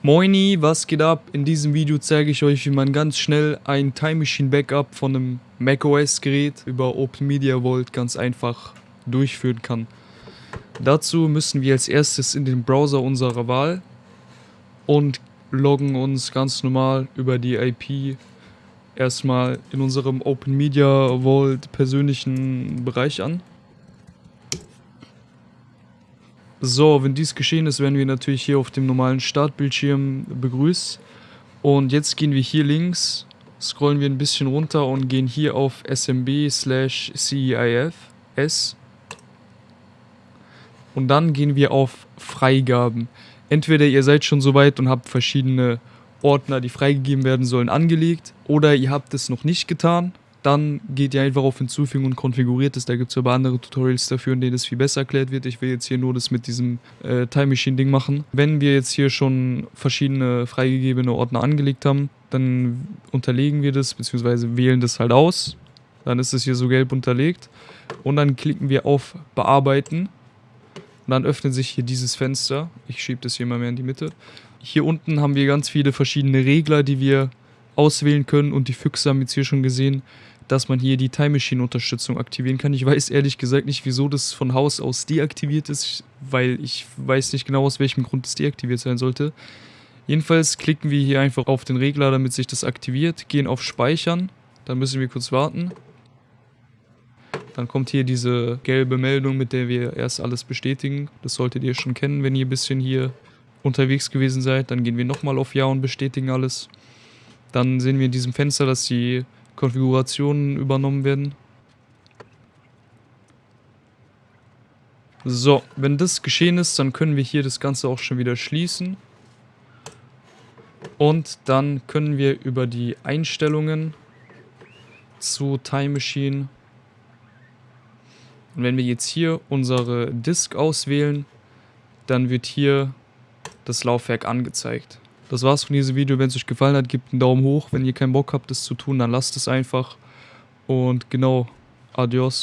Moini, was geht ab? In diesem Video zeige ich euch, wie man ganz schnell ein Time Machine Backup von einem macOS Gerät über Open Media Vault ganz einfach durchführen kann. Dazu müssen wir als erstes in den Browser unserer Wahl und loggen uns ganz normal über die IP erstmal in unserem Open Media Vault persönlichen Bereich an. So, wenn dies geschehen ist, werden wir natürlich hier auf dem normalen Startbildschirm begrüßt. Und jetzt gehen wir hier links, scrollen wir ein bisschen runter und gehen hier auf SMB slash CEIF Und dann gehen wir auf Freigaben. Entweder ihr seid schon soweit und habt verschiedene Ordner, die freigegeben werden sollen, angelegt, oder ihr habt es noch nicht getan dann geht ihr einfach auf Hinzufügen und konfiguriert es. Da gibt es aber andere Tutorials dafür, in denen es viel besser erklärt wird. Ich will jetzt hier nur das mit diesem äh, Time Machine Ding machen. Wenn wir jetzt hier schon verschiedene freigegebene Ordner angelegt haben, dann unterlegen wir das, beziehungsweise wählen das halt aus. Dann ist es hier so gelb unterlegt. Und dann klicken wir auf Bearbeiten. Und dann öffnet sich hier dieses Fenster. Ich schiebe das hier mal mehr in die Mitte. Hier unten haben wir ganz viele verschiedene Regler, die wir auswählen können. Und die Füchse haben jetzt hier schon gesehen, dass man hier die Time Machine Unterstützung aktivieren kann. Ich weiß ehrlich gesagt nicht, wieso das von Haus aus deaktiviert ist, weil ich weiß nicht genau, aus welchem Grund es deaktiviert sein sollte. Jedenfalls klicken wir hier einfach auf den Regler, damit sich das aktiviert, gehen auf Speichern, dann müssen wir kurz warten. Dann kommt hier diese gelbe Meldung, mit der wir erst alles bestätigen. Das solltet ihr schon kennen, wenn ihr ein bisschen hier unterwegs gewesen seid. Dann gehen wir nochmal auf Ja und bestätigen alles. Dann sehen wir in diesem Fenster, dass die Konfigurationen übernommen werden. So, wenn das geschehen ist, dann können wir hier das Ganze auch schon wieder schließen. Und dann können wir über die Einstellungen zu Time Machine und wenn wir jetzt hier unsere Disk auswählen, dann wird hier das Laufwerk angezeigt. Das war's von diesem Video. Wenn es euch gefallen hat, gebt einen Daumen hoch. Wenn ihr keinen Bock habt, das zu tun, dann lasst es einfach. Und genau, adios.